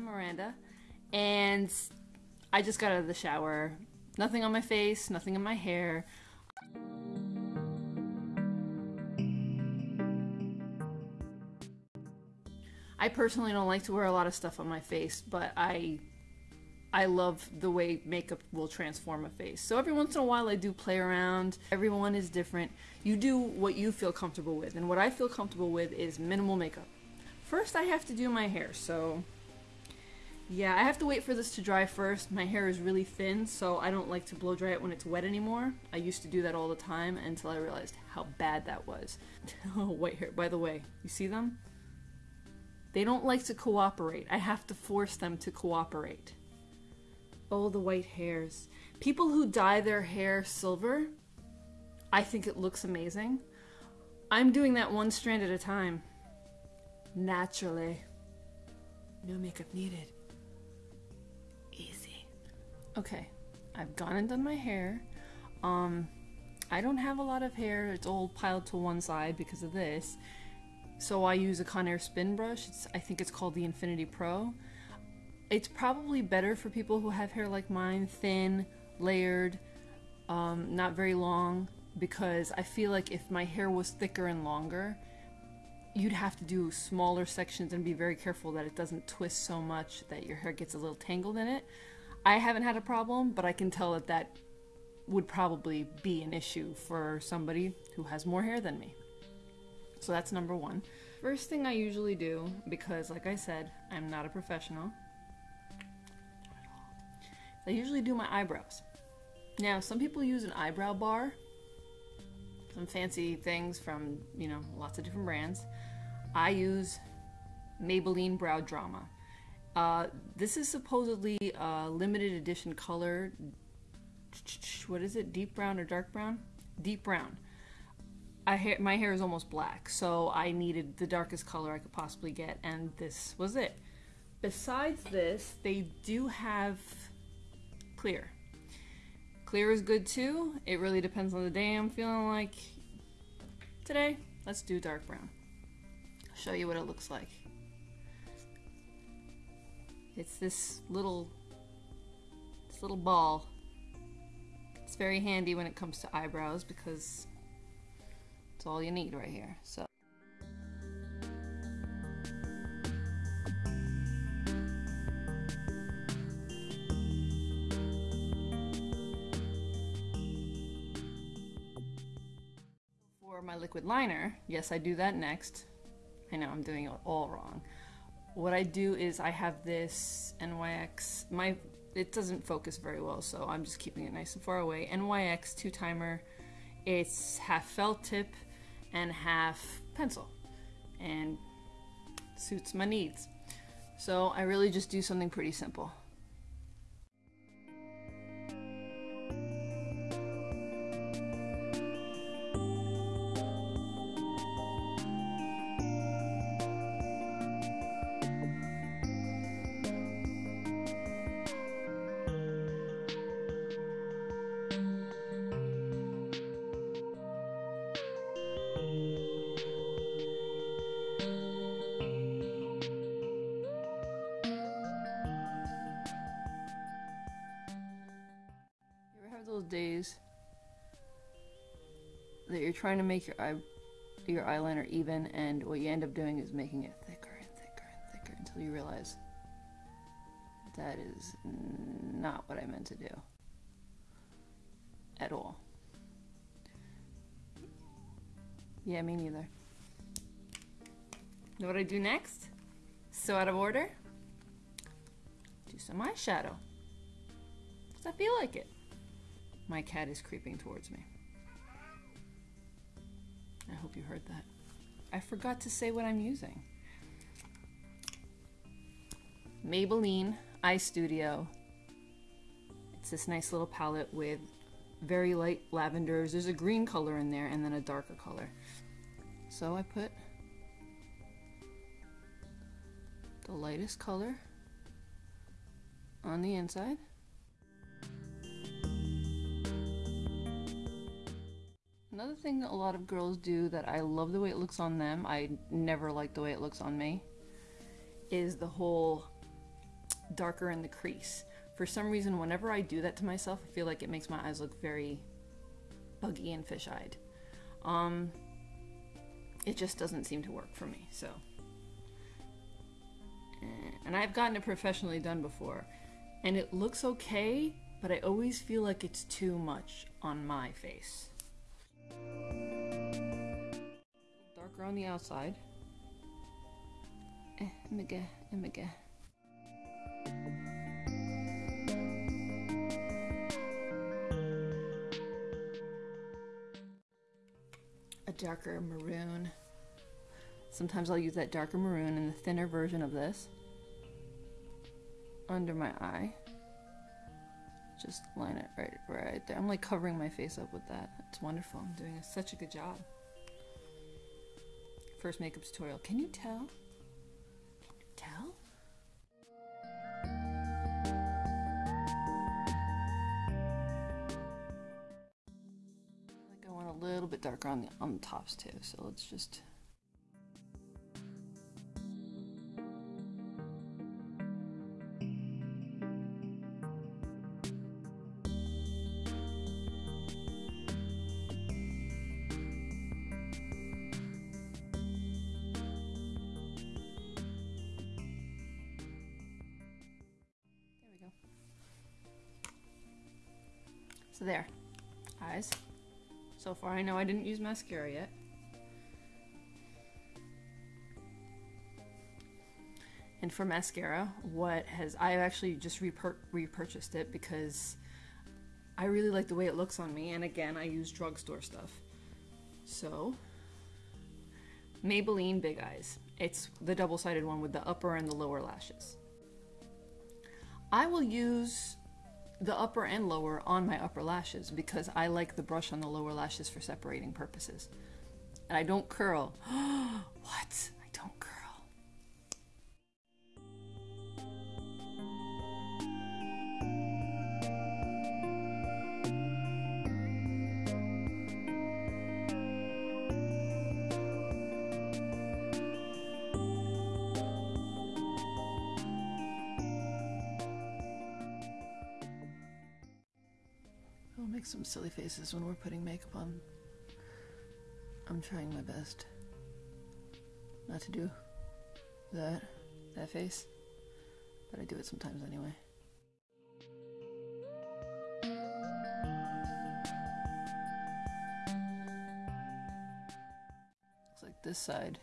I'm Miranda, and I just got out of the shower. Nothing on my face, nothing in my hair. I personally don't like to wear a lot of stuff on my face, but I I love the way makeup will transform a face. So every once in a while I do play around. Everyone is different. You do what you feel comfortable with, and what I feel comfortable with is minimal makeup. First I have to do my hair, so yeah, I have to wait for this to dry first. My hair is really thin, so I don't like to blow dry it when it's wet anymore. I used to do that all the time until I realized how bad that was. oh, white hair. By the way, you see them? They don't like to cooperate. I have to force them to cooperate. Oh, the white hairs. People who dye their hair silver, I think it looks amazing. I'm doing that one strand at a time. Naturally. No makeup needed. Okay, I've gone and done my hair. Um, I don't have a lot of hair. It's all piled to one side because of this. So I use a Conair spin brush. It's, I think it's called the InfinitiPRO. It's probably better for people who have hair like mine, thin, layered, um, not very long, because I feel like if my hair was thicker and longer, you'd have to do smaller sections and be very careful that it doesn't twist so much that your hair gets a little tangled in it. I haven't had a problem, but I can tell that that would probably be an issue for somebody who has more hair than me. So that's number one. First thing I usually do, because like I said, I'm not a professional, I usually do my eyebrows. Now, some people use an eyebrow bar, some fancy things from, you know, lots of different brands. I use Maybelline Brow Drama. Uh, this is supposedly a limited edition color. What is it? Deep brown or dark brown? Deep brown. I ha- my hair is almost black, so I needed the darkest color I could possibly get, and this was it. Besides this, they do have clear. Clear is good too. It really depends on the day I'm feeling like. Today, let's do dark brown. I'll show you what it looks like. It's this little this little ball. It's very handy when it comes to eyebrows because it's all you need right here. So For my liquid liner, yes, I do that next. I know I'm doing it all wrong. What I do is I have this NYX, my it doesn't focus very well, so I'm just keeping it nice and far away. NYX two timer. It's half felt tip and half pencil, and suits my needs. So I really just do something pretty simple. Those days that you're trying to make your eye your eyeliner even and what you end up doing is making it thicker and thicker and thicker until you realize that is not what I meant to do at all. Yeah, me neither. Know what I do next? So out of order? Do some eyeshadow. Because I feel like it. My cat is creeping towards me. I hope you heard that. I forgot to say what I'm using. Maybelline Eye Studio. It's this nice little palette with very light lavenders. There's a green color in there and then a darker color. So I put the lightest color on the inside. Another thing that a lot of girls do that I love the way it looks on them, I never like the way it looks on me, is the whole darker in the crease. For some reason, whenever I do that to myself, I feel like it makes my eyes look very buggy and fish-eyed. Um, it just doesn't seem to work for me, so. Eh, and I've gotten it professionally done before, and it looks okay, but I always feel like it's too much on my face. Darker on the outside. Eh, emige. A darker maroon. Sometimes I'll use that darker maroon in the thinner version of this under my eye. Just line it right, right there. I'm like covering my face up with that. It's wonderful. I'm doing such a good job. First makeup tutorial. Can you tell? Can you tell? I think I want a little bit darker on the on the tops too. So let's just So there. Eyes. So far I know I didn't use mascara yet. And for mascara, what has I actually just repur- repurchased it because I really like the way it looks on me and again, I use drugstore stuff. So, Maybelline Big Eyes. It's the double-sided one with the upper and the lower lashes. I will use the upper and lower on my upper lashes because I like the brush on the lower lashes for separating purposes. And I don't curl. what? Some silly faces when we're putting makeup on. I'm trying my best not to do that that face, but I do it sometimes anyway. Looks like this side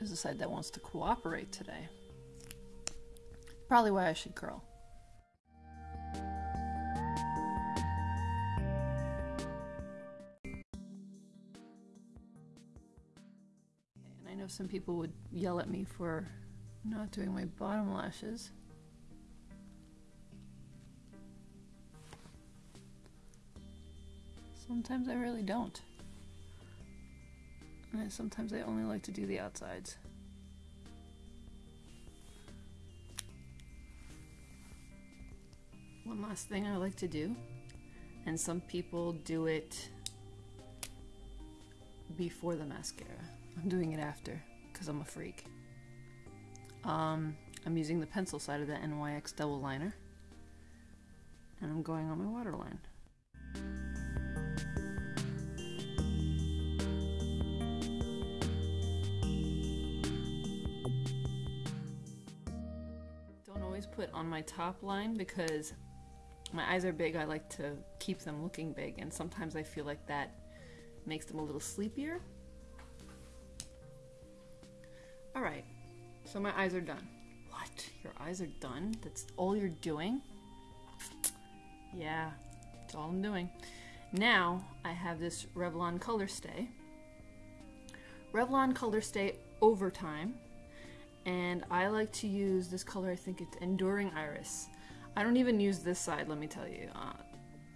is the side that wants to cooperate today. Probably why I should curl. Some people would yell at me for not doing my bottom lashes. Sometimes I really don't. And sometimes I only like to do the outsides. One last thing I like to do, and some people do it before the mascara. I'm doing it after because I'm a freak. Um, I'm using the pencil side of the NYX double liner, and I'm going on my waterline. Don't always put on my top line because my eyes are big. I like to keep them looking big, and sometimes I feel like that makes them a little sleepier. All right, so my eyes are done. What? Your eyes are done? That's all you're doing? Yeah, that's all I'm doing. Now I have this Revlon Color Stay. Revlon Color Stay Overtime. And I like to use this color, I think it's Enduring Iris. I don't even use this side, let me tell you. Uh,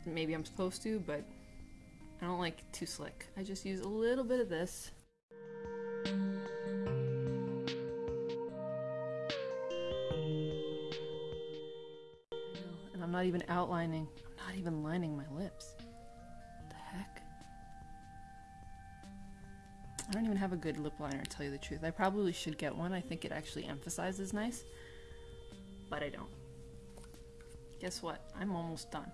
maybe I'm supposed to, but I don't like too slick. I just use a little bit of this. Not even outlining. I'm not even lining my lips. What the heck? I don't even have a good lip liner to tell you the truth. I probably should get one. I think it actually emphasizes nice. but I don't. Guess what? I'm almost done.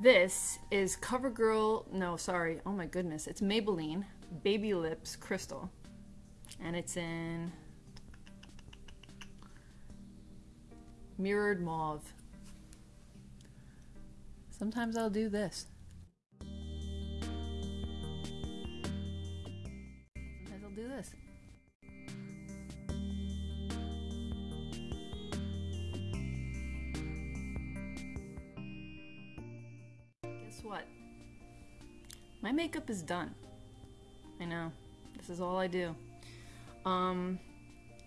This is CoverGirl, no, sorry, oh my goodness, it's Maybelline Baby Lips Crystal. And it's in Mirrored Mauve. Sometimes I'll do this. Sometimes I'll do this. Guess what? My makeup is done. I know. This is all I do. Um,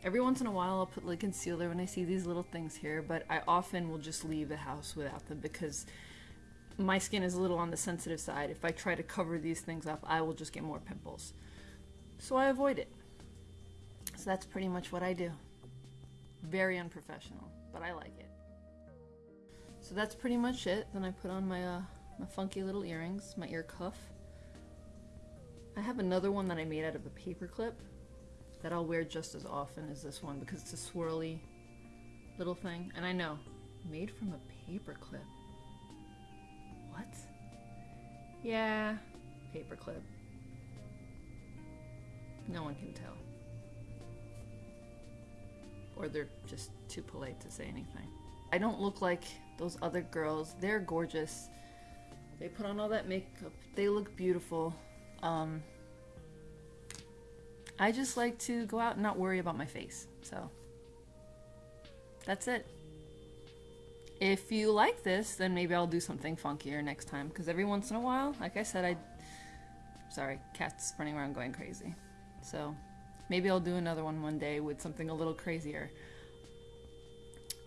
every once in a while I'll put like concealer when I see these little things here, but I often will just leave the house without them because my skin is a little on the sensitive side. If I try to cover these things up, I will just get more pimples. So I avoid it. So that's pretty much what I do. Very unprofessional, but I like it. So that's pretty much it. Then I put on my uh, my funky little earrings, my ear cuff. I have another one that I made out of a paper clip that I'll wear just as often as this one because it's a swirly little thing. And I know, made from a paper clip. What? Yeah, paper clip. No one can tell. Or they're just too polite to say anything. I don't look like those other girls. They're gorgeous. They put on all that makeup. They look beautiful. Um, I just like to go out and not worry about my face. So that's it. If you like this, then maybe I'll do something funkier next time. Because every once in a while, like I said, I. Sorry, cat's running around going crazy. So maybe I'll do another one one day with something a little crazier.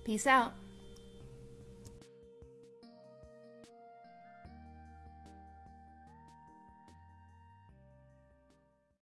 Peace out.